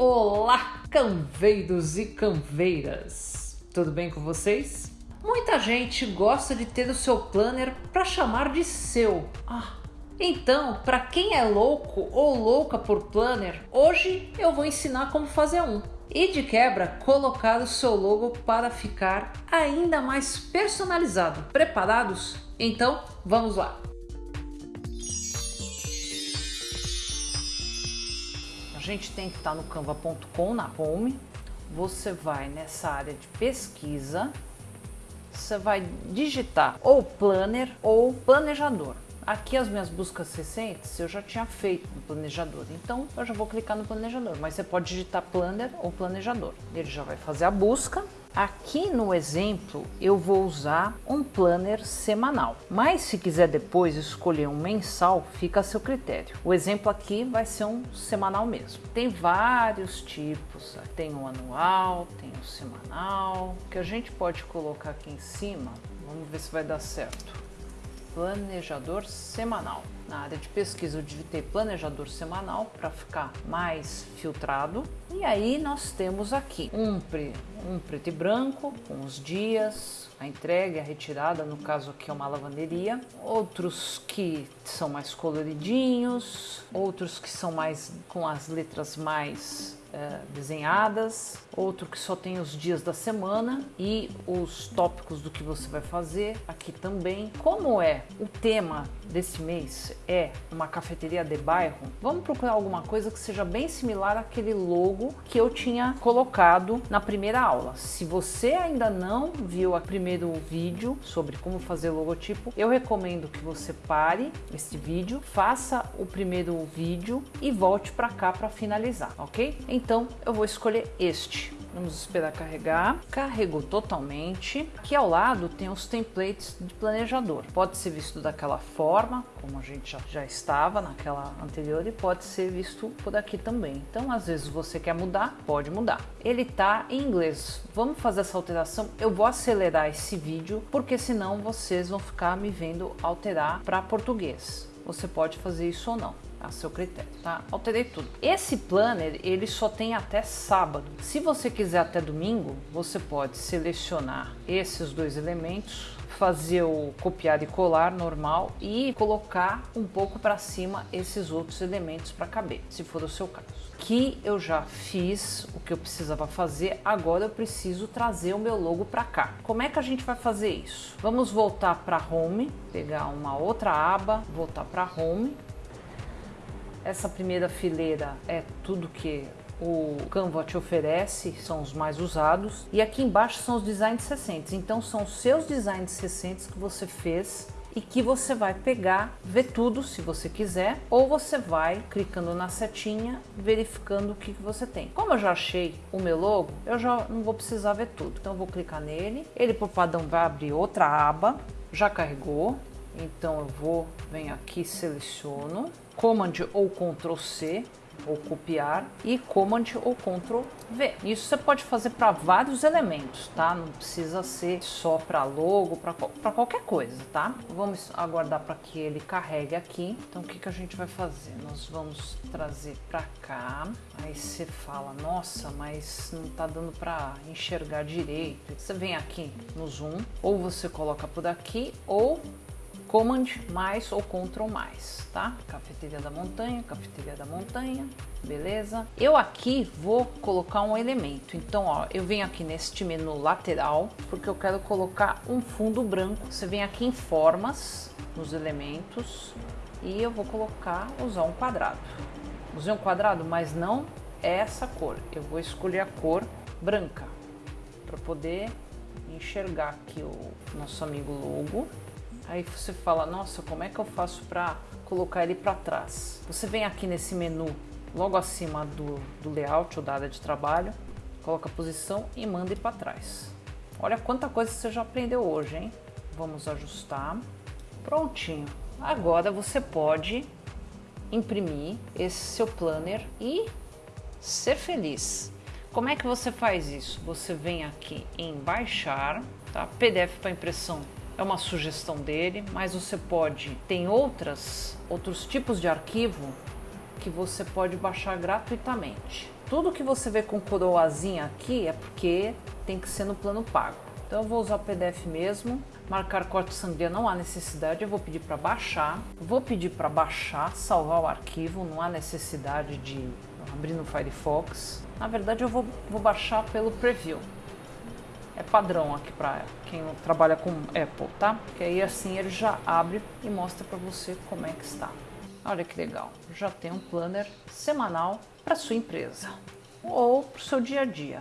Olá, canveiros e canveiras! Tudo bem com vocês? Muita gente gosta de ter o seu planner para chamar de seu. Ah, então, para quem é louco ou louca por planner, hoje eu vou ensinar como fazer um. E de quebra, colocar o seu logo para ficar ainda mais personalizado. Preparados? Então, vamos lá! Gente tem que estar tá no canva.com, na home. Você vai nessa área de pesquisa, você vai digitar ou planner ou planejador. Aqui as minhas buscas recentes eu já tinha feito no planejador, então eu já vou clicar no planejador, mas você pode digitar planner ou planejador. Ele já vai fazer a busca Aqui no exemplo eu vou usar um planner semanal, mas se quiser depois escolher um mensal, fica a seu critério. O exemplo aqui vai ser um semanal mesmo. Tem vários tipos, tem o anual, tem o semanal, que a gente pode colocar aqui em cima, vamos ver se vai dar certo. Planejador semanal. Na área de pesquisa eu digitei planejador semanal para ficar mais filtrado. E aí nós temos aqui um, pre, um preto e branco com os dias, a entrega, a retirada, no caso aqui é uma lavanderia. Outros que são mais coloridinhos, outros que são mais com as letras mais é, desenhadas, outro que só tem os dias da semana e os tópicos do que você vai fazer aqui também. Como é o tema desse mês é uma cafeteria de bairro, vamos procurar alguma coisa que seja bem similar àquele logo que eu tinha colocado na primeira aula. Se você ainda não viu o primeiro vídeo sobre como fazer logotipo, eu recomendo que você pare este vídeo, faça o primeiro vídeo e volte para cá para finalizar, ok? Então eu vou escolher este. Vamos esperar carregar. Carregou totalmente. Aqui ao lado tem os templates de planejador. Pode ser visto daquela forma, como a gente já, já estava naquela anterior, e pode ser visto por aqui também. Então, às vezes você quer mudar, pode mudar. Ele tá em inglês. Vamos fazer essa alteração. Eu vou acelerar esse vídeo, porque senão vocês vão ficar me vendo alterar para português. Você pode fazer isso ou não a seu critério, tá? Alterei tudo. Esse planner, ele só tem até sábado. Se você quiser até domingo, você pode selecionar esses dois elementos, fazer o copiar e colar normal e colocar um pouco para cima esses outros elementos para caber, se for o seu caso. Que eu já fiz o que eu precisava fazer, agora eu preciso trazer o meu logo para cá. Como é que a gente vai fazer isso? Vamos voltar para Home, pegar uma outra aba, voltar para Home, essa primeira fileira é tudo que o Canva te oferece, são os mais usados. E aqui embaixo são os designs recentes. Então são os seus designs recentes que você fez e que você vai pegar, ver tudo se você quiser, ou você vai clicando na setinha, verificando o que, que você tem. Como eu já achei o meu logo, eu já não vou precisar ver tudo. Então eu vou clicar nele, ele por padrão vai abrir outra aba, já carregou, então eu vou, venho aqui, seleciono, Command ou Ctrl C ou copiar e Command ou Ctrl V. Isso você pode fazer para vários elementos, tá? Não precisa ser só para logo, para qualquer coisa, tá? Vamos aguardar para que ele carregue aqui. Então o que, que a gente vai fazer? Nós vamos trazer para cá. Aí você fala, nossa, mas não tá dando para enxergar direito. Você vem aqui no zoom, ou você coloca por aqui, ou Command mais ou Ctrl mais, tá? Cafeteria da montanha, cafeteria da montanha, beleza? Eu aqui vou colocar um elemento, então ó, eu venho aqui neste menu lateral, porque eu quero colocar um fundo branco. Você vem aqui em formas, nos elementos, e eu vou colocar, usar um quadrado. Usei um quadrado, mas não é essa cor. Eu vou escolher a cor branca, para poder enxergar aqui o nosso amigo logo. Aí você fala, nossa, como é que eu faço para colocar ele para trás? Você vem aqui nesse menu, logo acima do, do layout ou da área de trabalho, coloca a posição e manda ele para trás. Olha quanta coisa você já aprendeu hoje, hein? Vamos ajustar. Prontinho. Agora você pode imprimir esse seu planner e ser feliz. Como é que você faz isso? Você vem aqui em baixar, tá? PDF para impressão é uma sugestão dele, mas você pode, tem outras, outros tipos de arquivo que você pode baixar gratuitamente. Tudo que você vê com coroazinha aqui é porque tem que ser no plano pago. Então eu vou usar o PDF mesmo. Marcar corte sangria não há necessidade, eu vou pedir para baixar. Vou pedir para baixar, salvar o arquivo, não há necessidade de abrir no Firefox. Na verdade eu vou, vou baixar pelo preview. É padrão aqui para quem trabalha com Apple, tá? Porque aí assim ele já abre e mostra para você como é que está. Olha que legal, já tem um planner semanal para sua empresa ou para o seu dia a dia.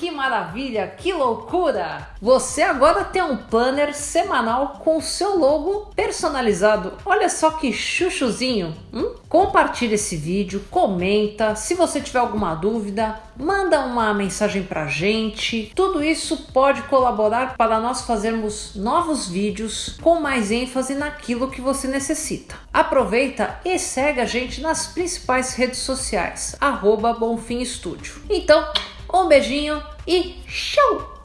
Que maravilha, que loucura! Você agora tem um planner semanal com o seu logo personalizado. Olha só que chuchuzinho! Hum? Compartilhe esse vídeo, comenta. Se você tiver alguma dúvida, manda uma mensagem pra gente. Tudo isso pode colaborar para nós fazermos novos vídeos com mais ênfase naquilo que você necessita. Aproveita e segue a gente nas principais redes sociais, arroba Bonfim Estúdio. Então, um beijinho e show!